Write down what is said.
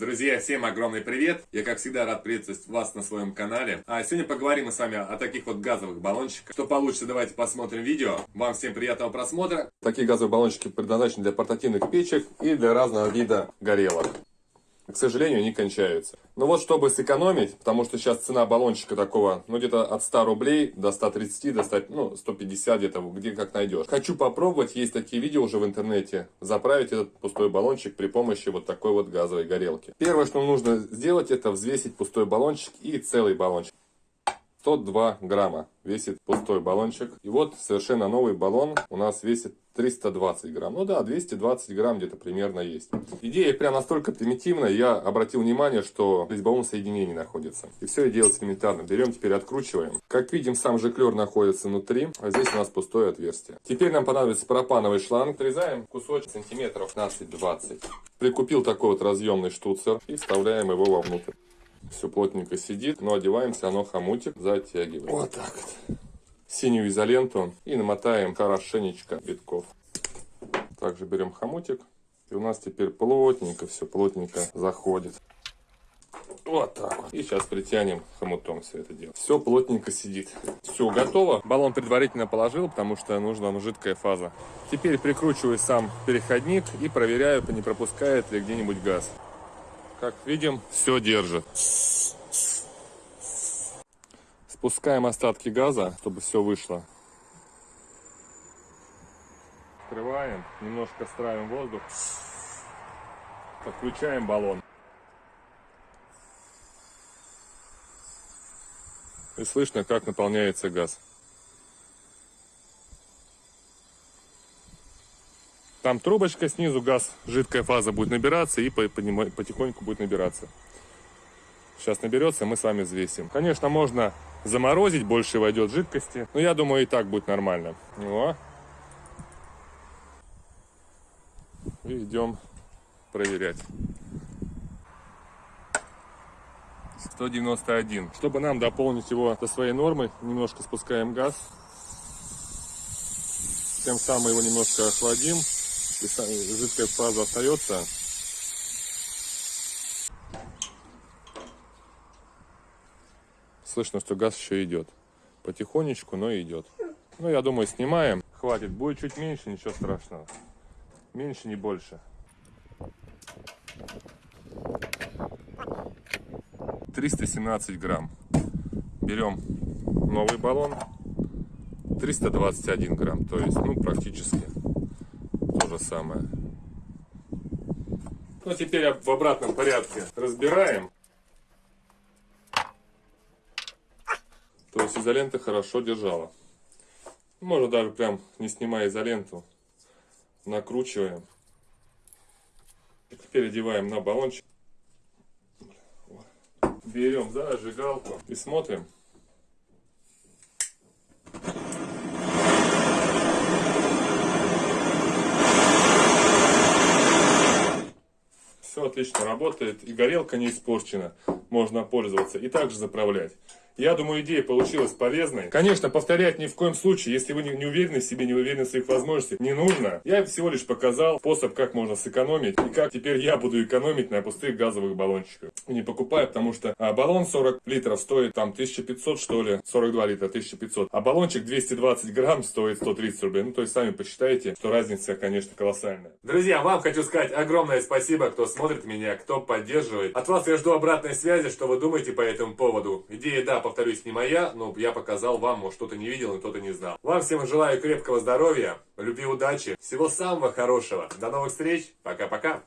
Друзья, всем огромный привет! Я, как всегда, рад приветствовать вас на своем канале. А сегодня поговорим мы с вами о таких вот газовых баллончиках. Что получится, давайте посмотрим видео. Вам всем приятного просмотра. Такие газовые баллончики предназначены для портативных печек и для разного вида горелок к сожалению, они кончаются. Но вот чтобы сэкономить, потому что сейчас цена баллончика такого, ну где-то от 100 рублей до 130, до 100, ну 150 где-то, где как найдешь. Хочу попробовать, есть такие видео уже в интернете, заправить этот пустой баллончик при помощи вот такой вот газовой горелки. Первое, что нужно сделать, это взвесить пустой баллончик и целый баллончик. 102 грамма весит пустой баллончик. И вот совершенно новый баллон у нас весит 320 грамм. Ну да, 220 грамм где-то примерно есть. Идея прям настолько примитивная, я обратил внимание, что в резьбовом соединении находится. И все делается элементарно. Берем, теперь откручиваем. Как видим, сам жиклер находится внутри, а здесь у нас пустое отверстие. Теперь нам понадобится пропановый шланг. Отрезаем кусочек сантиметров 15-20. Прикупил такой вот разъемный штуцер и вставляем его вовнутрь. Все плотненько сидит, но одеваем все равно хомутик, затягиваем. Вот так вот. Синюю изоленту и намотаем хорошенечко битков. Также берем хомутик. И у нас теперь плотненько, все плотненько заходит. Вот так вот. И сейчас притянем хомутом все это дело. Все плотненько сидит. Все готово. Баллон предварительно положил, потому что нужна жидкая фаза. Теперь прикручиваю сам переходник и проверяю, не пропускает ли где-нибудь газ. Как видим, все держит. Спускаем остатки газа, чтобы все вышло. Открываем, немножко стравим воздух. Подключаем баллон. И слышно, как наполняется газ. Там трубочка снизу, газ, жидкая фаза будет набираться и потихоньку будет набираться. Сейчас наберется, мы с вами взвесим. Конечно, можно заморозить, больше войдет жидкости. Но я думаю, и так будет нормально. О. И идем проверять. 191. Чтобы нам дополнить его до своей нормы, немножко спускаем газ. Тем самым его немножко охладим жидкая фаза остается. Слышно, что газ еще идет. Потихонечку, но идет. Ну, я думаю, снимаем. Хватит. Будет чуть меньше, ничего страшного. Меньше, не больше. 317 грамм. Берем новый баллон. 321 грамм. То есть, ну, практически самое. Ну, теперь в обратном порядке разбираем. То есть изолента хорошо держала. Можно даже прям не снимая изоленту, накручиваем. Теперь одеваем на баллончик. Берем зажигалку и смотрим. Все отлично работает, и горелка не испорчена, можно пользоваться и также заправлять. Я думаю, идея получилась полезной. Конечно, повторять ни в коем случае, если вы не уверены в себе, не уверены в своих возможностях, не нужно. Я всего лишь показал способ, как можно сэкономить, и как теперь я буду экономить на пустых газовых баллончиках. Не покупаю, потому что а, баллон 40 литров стоит там 1500 что ли, 42 литра 1500, а баллончик 220 грамм стоит 130 рублей. Ну, то есть сами посчитайте, что разница, конечно, колоссальная. Друзья, вам хочу сказать огромное спасибо, кто смотрит меня, кто поддерживает. От вас я жду обратной связи, что вы думаете по этому поводу. Идея, да, повторюсь, не моя, но я показал вам, может кто-то не видел и кто-то не знал. Вам всем желаю крепкого здоровья, любви, удачи, всего самого хорошего. До новых встреч, пока-пока.